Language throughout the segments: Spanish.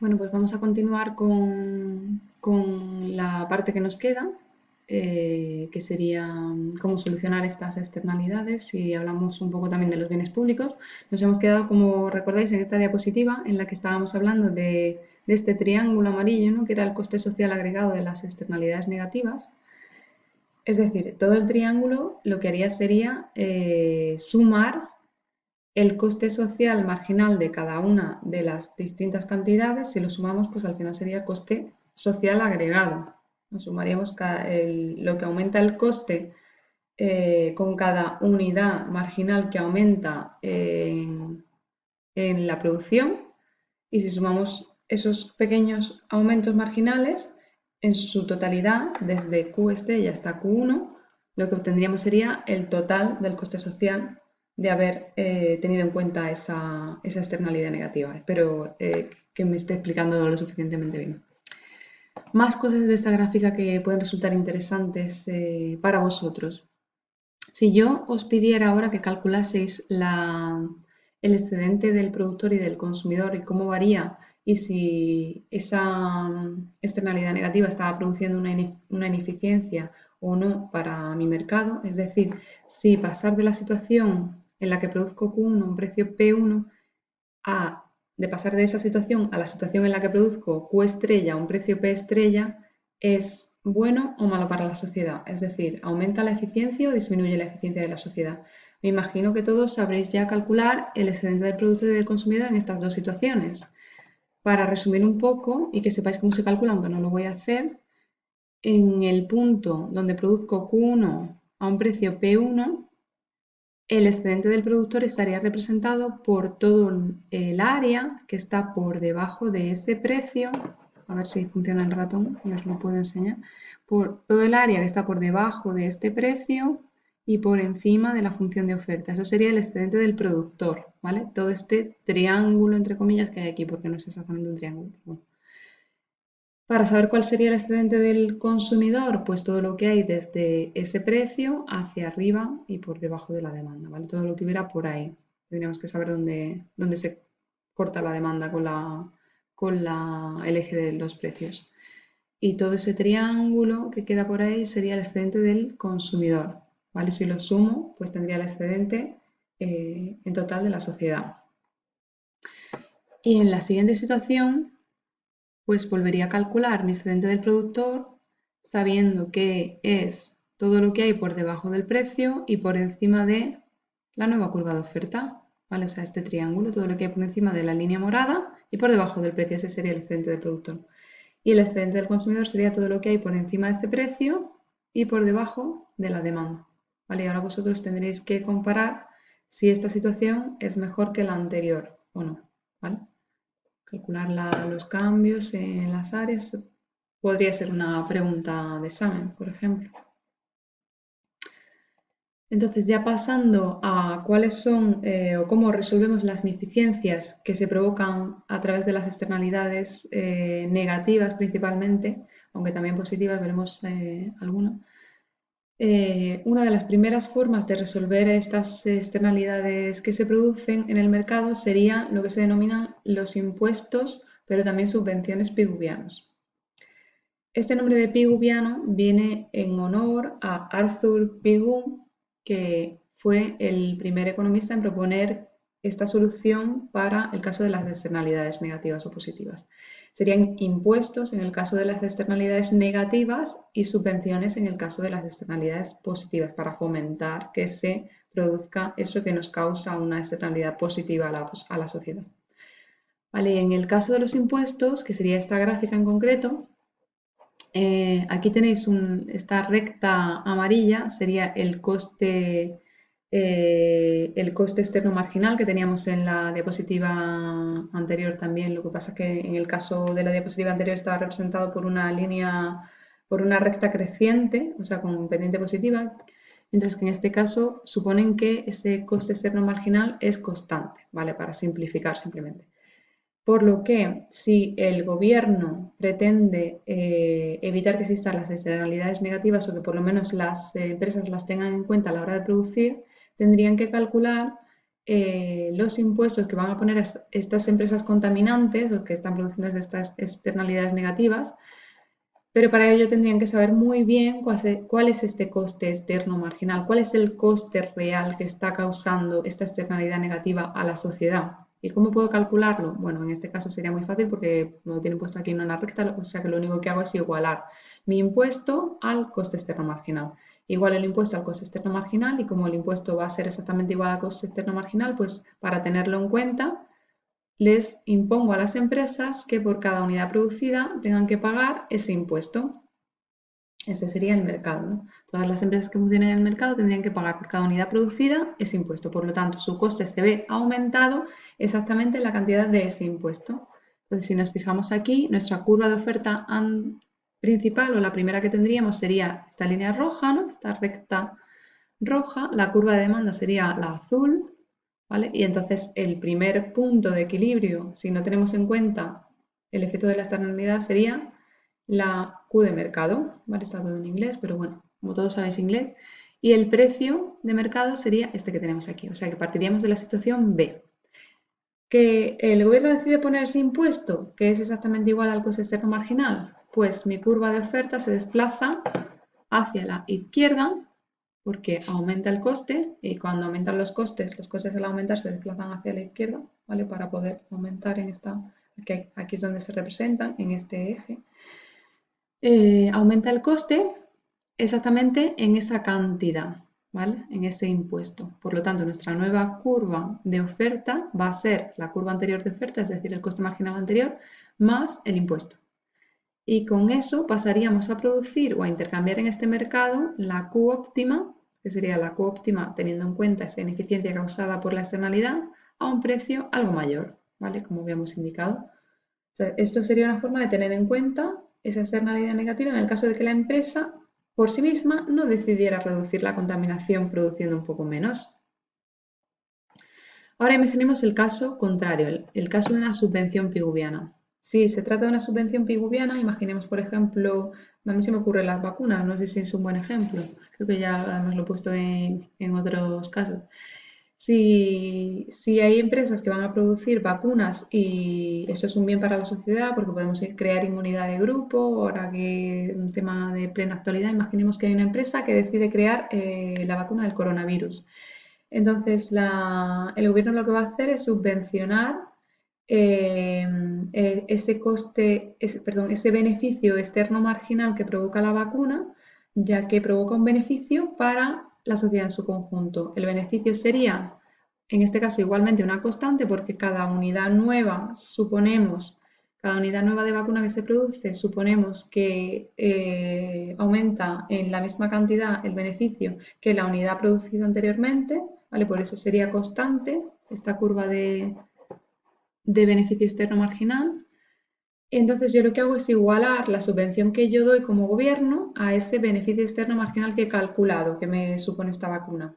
Bueno, pues vamos a continuar con, con la parte que nos queda, eh, que sería mm, cómo solucionar estas externalidades y hablamos un poco también de los bienes públicos. Nos hemos quedado, como recordáis, en esta diapositiva en la que estábamos hablando de, de este triángulo amarillo, ¿no? que era el coste social agregado de las externalidades negativas. Es decir, todo el triángulo lo que haría sería eh, sumar el coste social marginal de cada una de las distintas cantidades, si lo sumamos, pues al final sería coste social agregado. Nos sumaríamos lo que aumenta el coste eh, con cada unidad marginal que aumenta en, la producción y si sumamos esos pequeños aumentos marginales en su totalidad, desde Q estrella hasta Q1, lo que obtendríamos sería el total del coste social de haber eh, tenido en cuenta esa, externalidad negativa. Espero eh, que me esté explicando lo suficientemente bien. Más cosas de esta gráfica que pueden resultar interesantes eh, para vosotros. Si yo os pidiera ahora que calculaseis el excedente del productor y del consumidor y cómo varía y si esa externalidad negativa estaba produciendo una, una ineficiencia o no para mi mercado, es decir, si pasar de la situación en la que produzco Q1 un precio P1 a de pasar de esa situación a la situación en la que produzco Q estrella un precio P estrella es bueno o malo para la sociedad, es decir, aumenta la eficiencia o disminuye la eficiencia de la sociedad. Me imagino que todos sabréis ya calcular el excedente del producto y del consumidor en estas dos situaciones. Para resumir un poco y que sepáis cómo se calcula, aunque no lo voy a hacer, en el punto donde produzco Q1 a un precio P1, el excedente del productor estaría representado por todo el área que está por debajo de ese precio, a ver si funciona el ratón y os lo puedo enseñar, por todo el área que está por debajo de este precio y por encima de la función de oferta. Eso sería el excedente del productor, ¿vale? Todo este triángulo, entre comillas, que hay aquí, porque no es exactamente un triángulo. Para saber cuál sería el excedente del consumidor, pues todo lo que hay desde ese precio hacia arriba y por debajo de la demanda, ¿vale? Todo lo que hubiera por ahí. Tendríamos que saber dónde, dónde se corta la demanda con, la, con la, el eje de los precios. Y todo ese triángulo que queda por ahí sería el excedente del consumidor, ¿vale? Si lo sumo, pues tendría el excedente eh, en total de la sociedad. Y en la siguiente situación pues volvería a calcular mi excedente del productor sabiendo que es todo lo que hay por debajo del precio y por encima de la nueva curva de oferta, ¿vale? O sea, este triángulo, todo lo que hay por encima de la línea morada y por debajo del precio, ese sería el excedente del productor. Y el excedente del consumidor sería todo lo que hay por encima de este precio y por debajo de la demanda, ¿vale? Y ahora vosotros tendréis que comparar si esta situación es mejor que la anterior o no, ¿vale? Calcular los cambios en las áreas podría ser una pregunta de examen, por ejemplo. Entonces, ya pasando a cuáles son eh, o cómo resolvemos las ineficiencias que se provocan a través de las externalidades eh, negativas principalmente, aunque también positivas, veremos eh, alguna. Eh, una de las primeras formas de resolver estas externalidades que se producen en el mercado sería lo que se denominan los impuestos, pero también subvenciones piguvianos. Este nombre de piguviano viene en honor a Arthur Pigou, que fue el primer economista en proponer esta solución para el caso de las externalidades negativas o positivas. Serían impuestos en el caso de las externalidades negativas y subvenciones en el caso de las externalidades positivas para fomentar que se produzca eso que nos causa una externalidad positiva a la, sociedad. en el caso de los impuestos, que sería esta gráfica en concreto, eh, aquí tenéis esta recta amarilla, sería el coste eh, el coste externo marginal que teníamos en la diapositiva anterior también. Lo que pasa es que en el caso de la diapositiva anterior estaba representado por una línea, por una recta creciente, o sea, con pendiente positiva, mientras que en este caso suponen que ese coste externo marginal es constante, ¿vale? Para simplificar simplemente. Por lo que si el gobierno pretende eh, evitar que existan las externalidades negativas o que por lo menos las empresas las tengan en cuenta a la hora de producir, tendrían que calcular eh, los impuestos que van a poner estas empresas contaminantes o que están produciendo estas externalidades negativas, pero para ello tendrían que saber muy bien cuál es este coste externo marginal, cuál es el coste real que está causando esta externalidad negativa a la sociedad. ¿Y cómo puedo calcularlo? Bueno, en este caso sería muy fácil porque lo tienen puesto aquí en una recta, o sea que lo único que hago es igualar mi impuesto al coste externo marginal. Igual el impuesto al coste externo marginal y como el impuesto va a ser exactamente igual al coste externo marginal, pues para tenerlo en cuenta les impongo a las empresas que por cada unidad producida tengan que pagar ese impuesto. Ese sería el mercado. Todas las empresas que funcionen en el mercado tendrían que pagar por cada unidad producida ese impuesto. Por lo tanto, su coste se ve aumentado exactamente en la cantidad de ese impuesto. Entonces, si nos fijamos aquí, nuestra curva de oferta principal o la primera que tendríamos sería esta línea roja, ¿no? esta recta roja. La curva de demanda sería la azul. ¿vale? Y entonces el primer punto de equilibrio, si no tenemos en cuenta el efecto de la externalidad, sería la Q de mercado, ¿vale? Está todo en inglés, pero bueno, como todos sabéis inglés. Y el precio de mercado sería este que tenemos aquí, o sea que partiríamos de la situación B. Que el gobierno decide poner ese impuesto, que es exactamente igual al coste externo marginal, pues mi curva de oferta se desplaza hacia la izquierda porque aumenta el coste y cuando aumentan los costes, los costes al aumentar se desplazan hacia la izquierda, ¿vale? Para poder aumentar en esta, aquí, es donde se representan, en este eje. Eh, aumenta el coste exactamente en esa cantidad, ¿vale? En ese impuesto. Por lo tanto, nuestra nueva curva de oferta va a ser la curva anterior de oferta, es decir, el coste marginal anterior, más el impuesto. Y con eso pasaríamos a producir o a intercambiar en este mercado la Q óptima, que sería la Q óptima teniendo en cuenta esa ineficiencia causada por la externalidad, a un precio algo mayor, ¿vale? Como habíamos indicado. esto sería una forma de tener en cuenta esa externalidad negativa en el caso de que la empresa por sí misma no decidiera reducir la contaminación produciendo un poco menos. Ahora imaginemos el caso contrario, el, caso de una subvención piguviana. Si se trata de una subvención piguviana, imaginemos por ejemplo, a mí se me ocurren las vacunas, no sé si es un buen ejemplo, creo que ya además lo he puesto en otros casos. Si, hay empresas que van a producir vacunas y eso es un bien para la sociedad porque podemos crear inmunidad de grupo, ahora que un tema de plena actualidad, imaginemos que hay una empresa que decide crear eh, la vacuna del coronavirus. Entonces, el gobierno lo que va a hacer es subvencionar eh, eh, ese coste, perdón, ese beneficio externo marginal que provoca la vacuna, ya que provoca un beneficio para la sociedad en su conjunto. El beneficio sería, en este caso, igualmente una constante porque cada unidad nueva, suponemos, cada unidad nueva de vacuna que se produce, suponemos que eh, aumenta en la misma cantidad el beneficio que la unidad producida anteriormente, ¿vale? Por eso sería constante esta curva de, de beneficio externo marginal. Entonces yo lo que hago es igualar la subvención que yo doy como gobierno a ese beneficio externo marginal que he calculado, que me supone esta vacuna.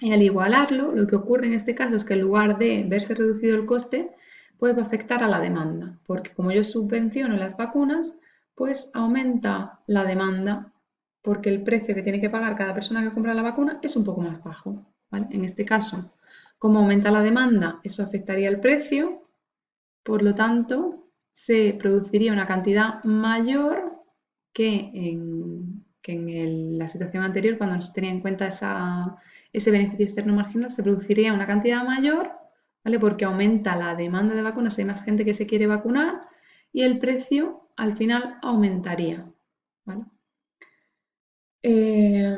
Y al igualarlo, lo que ocurre en este caso es que en lugar de verse reducido el coste, puede afectar a la demanda, porque como yo subvenciono las vacunas, pues aumenta la demanda, porque el precio que tiene que pagar cada persona que compra la vacuna es un poco más bajo. En este caso, como aumenta la demanda, eso afectaría el precio, por lo tanto, se produciría una cantidad mayor que en, la situación anterior, cuando no se tenía en cuenta ese beneficio externo marginal, se produciría una cantidad mayor, ¿vale? Porque aumenta la demanda de vacunas, hay más gente que se quiere vacunar y el precio al final aumentaría, ¿vale? Eh,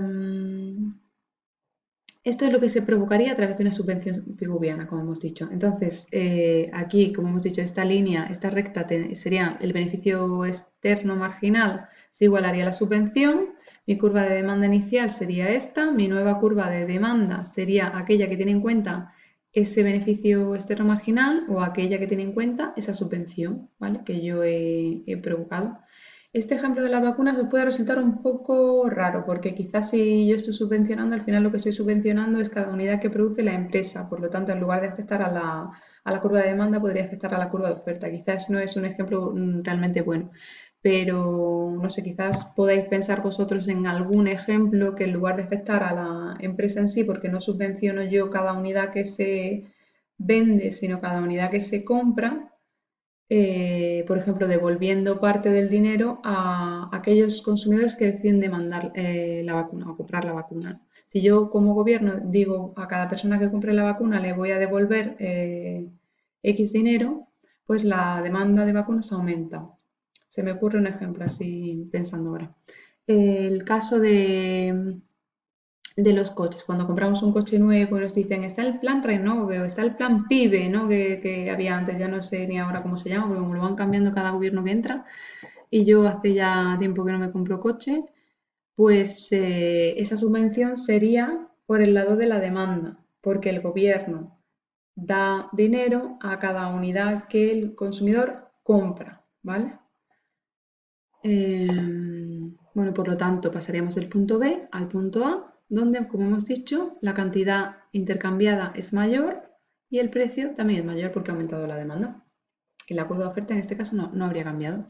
esto es lo que se provocaría a través de una subvención piguviana, como hemos dicho. Entonces, eh, aquí, como hemos dicho, esta línea, esta recta sería el beneficio externo marginal, se igualaría a la subvención. Mi curva de demanda inicial sería esta. Mi nueva curva de demanda sería aquella que tiene en cuenta ese beneficio externo marginal o aquella que tiene en cuenta esa subvención ¿vale? que yo he provocado. Este ejemplo de las vacunas me puede resultar un poco raro porque quizás si yo estoy subvencionando, al final lo que estoy subvencionando es cada unidad que produce la empresa. Por lo tanto, en lugar de afectar a la, curva de demanda, podría afectar a la curva de oferta. Quizás no es un ejemplo mm, realmente bueno. pero no sé, quizás podáis pensar vosotros en algún ejemplo que en lugar de afectar a la empresa en sí, porque no subvenciono yo cada unidad que se vende, sino cada unidad que se compra, eh, por ejemplo, devolviendo parte del dinero a aquellos consumidores que deciden demandar eh, la vacuna o comprar la vacuna. Si yo como gobierno digo a cada persona que compre la vacuna le voy a devolver eh, X dinero, pues la demanda de vacunas aumenta. Se me ocurre un ejemplo así pensando ahora. El caso de, de los coches. Cuando compramos un coche nuevo nos dicen, está el plan Renove o está el plan PIBE, ¿no? Que, había antes, ya no sé ni ahora cómo se llama, porque lo van cambiando cada gobierno que entra. Y yo hace ya tiempo que no me compro coche, pues eh, esa subvención sería por el lado de la demanda, porque el gobierno da dinero a cada unidad que el consumidor compra, ¿vale? Em, bueno, por lo tanto, pasaríamos del punto B al punto A donde, como hemos dicho, la cantidad intercambiada es mayor y el precio también es mayor porque ha aumentado la demanda. Y la de oferta en este caso no, habría cambiado.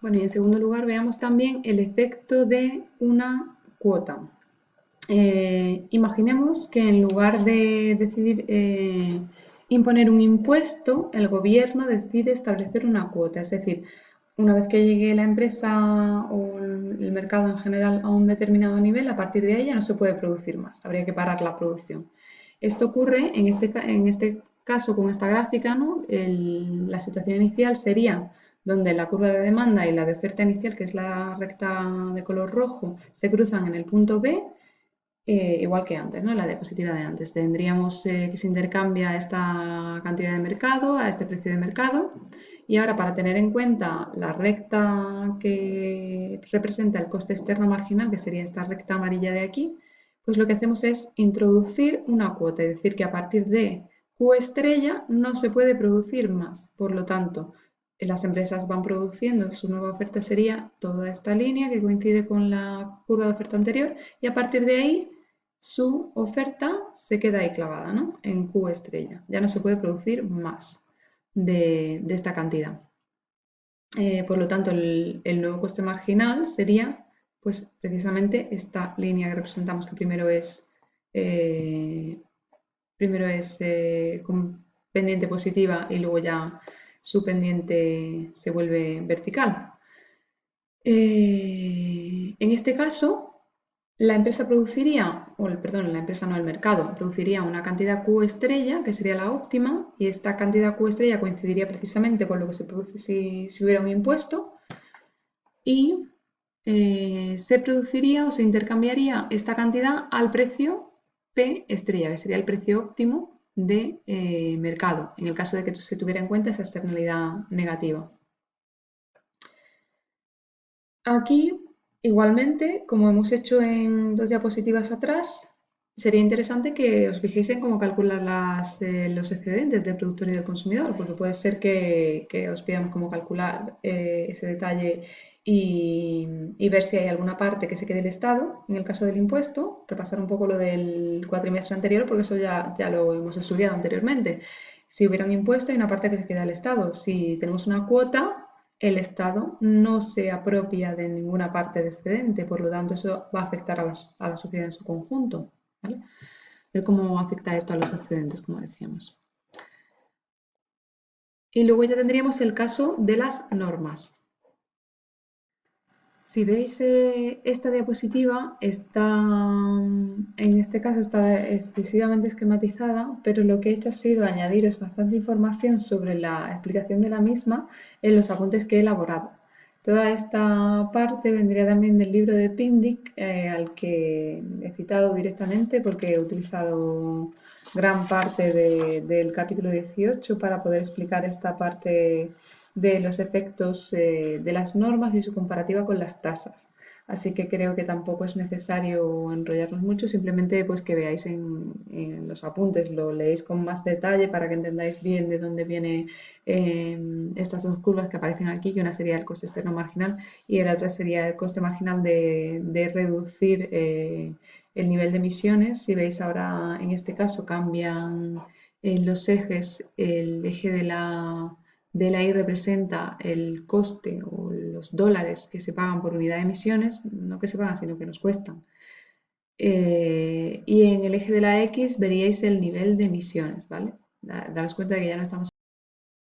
Bueno, y en segundo lugar veamos también el efecto de una cuota. Eh, imaginemos que en lugar de decidir eh, imponer un impuesto, el gobierno decide establecer una cuota, es decir, una vez que llegue la empresa o el mercado en general a un determinado nivel, a partir de ahí ya no se puede producir más, habría que parar la producción. Esto ocurre en este, en este caso con esta gráfica, ¿no? la situación inicial sería donde la curva de demanda y la de oferta inicial, que es la recta de color rojo, se cruzan en el punto B, eh, igual que antes, ¿no? la diapositiva de antes. Tendríamos eh, que se intercambia esta cantidad de mercado a este precio de mercado y ahora, para tener en cuenta la recta que representa el coste externo marginal, que sería esta recta amarilla de aquí, pues lo que hacemos es introducir una cuota, es decir, que a partir de Q estrella no se puede producir más. Por lo tanto, las empresas van produciendo, su nueva oferta sería toda esta línea que coincide con la curva de oferta anterior y a partir de ahí su oferta se queda ahí clavada ¿no? en Q estrella. Ya no se puede producir más de, esta cantidad. Eh, por lo tanto, el, nuevo coste marginal sería pues precisamente esta línea que representamos, que primero es, eh, primero es eh, pendiente positiva y luego ya su pendiente se vuelve vertical. en este caso, la empresa produciría, o perdón, la empresa no, el mercado, produciría una cantidad Q estrella, que sería la óptima, y esta cantidad Q estrella coincidiría precisamente con lo que se produce si, hubiera un impuesto, y eh, se produciría o se intercambiaría esta cantidad al precio P estrella, que sería el precio óptimo de eh, mercado, en el caso de que se tuviera en cuenta esa externalidad negativa. Aquí Igualmente, como hemos hecho en dos diapositivas atrás, sería interesante que os fijéis en cómo calcular eh, los excedentes del productor y del consumidor, porque puede ser que, os pidamos cómo calcular eh, ese detalle y, ver si hay alguna parte que se quede el Estado, en el caso del impuesto, repasar un poco lo del cuatrimestre anterior, porque eso ya, ya lo hemos estudiado anteriormente. Si hubiera un impuesto, hay una parte que se queda al Estado. Si tenemos una cuota, el Estado no se apropia de ninguna parte de excedente, por lo tanto eso va a afectar a, la sociedad en su conjunto. Ver cómo afecta esto a los excedentes, como decíamos. Y luego ya tendríamos el caso de las normas. Si veis eh, esta diapositiva, está, en este caso está excesivamente esquematizada, pero lo que he hecho ha sido añadiros bastante información sobre la explicación de la misma en los apuntes que he elaborado. Toda esta parte vendría también del libro de Pindic, eh, al que he citado directamente porque he utilizado gran parte del capítulo 18 para poder explicar esta parte de los efectos eh, de las normas y su comparativa con las tasas. Así que creo que tampoco es necesario enrollarnos mucho, simplemente pues que veáis en, los apuntes, lo leéis con más detalle para que entendáis bien de dónde vienen em, estas dos curvas que aparecen aquí, que una sería el coste externo marginal y la otra sería el coste marginal de, reducir eh, el nivel de emisiones. Si veis ahora en este caso cambian en los ejes el eje de la de la Y representa el coste o los dólares que se pagan por unidad de emisiones, no que se pagan, sino que nos cuestan. Eh, y en el eje de la X veríais el nivel de emisiones, ¿vale? Daros cuenta de que ya no estamos